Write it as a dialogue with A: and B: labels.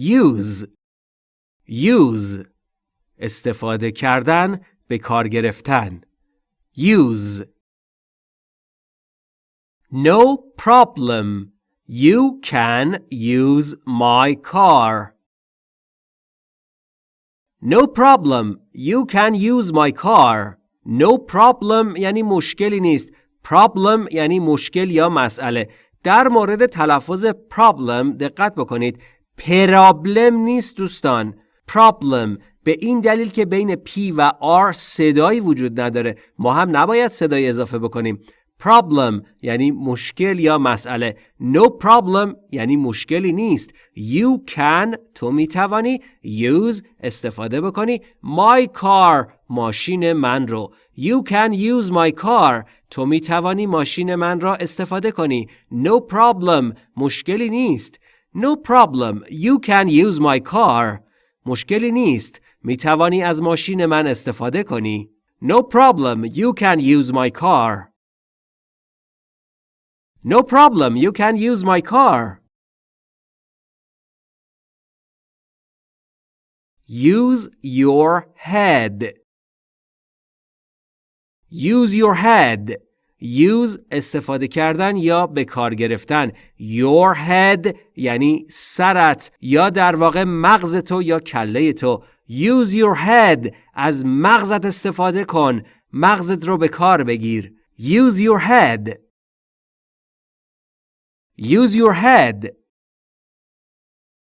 A: use use استفاده کردن به کار گرفتن use No problem. You can use my car. No problem. You can use my car. No problem یعنی مشکلی نیست. Problem یعنی مشکل یا مسئله. در مورد تلفظ problem دقت بکنید. پرابلم نیست دوستان. Problem. به این دلیل که بین P و R صدایی وجود نداره. ما هم نباید صدای اضافه بکنیم. Problem یعنی مشکل یا مسئله. No problem یعنی مشکلی نیست. You can تو می‌توانی use استفاده بکنی. My car ماشین من رو. You can use my car تو می‌توانی ماشین من را استفاده کنی. No problem مشکلی نیست. no problem you can use my car مشکلی نیست می توانی از ماشین من استفاده کنی. No problem, you can use my car. No problem, you can use my car. Use your head. Use your head. Use استفاده کردن یا به کار گرفتن. Your head یعنی سرت یا در واقع مغز تو یا کله تو. Use your head از مغزت استفاده کن. مغزت رو به کار بگیر. Use your head. Use your head.